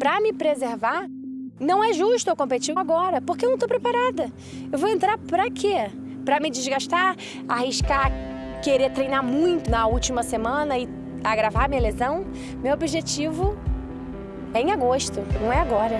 para me preservar, não é justo eu competir agora, porque eu não estou preparada. Eu vou entrar para quê? Para me desgastar, arriscar, querer treinar muito na última semana e agravar minha lesão? Meu objetivo é em agosto, não é agora.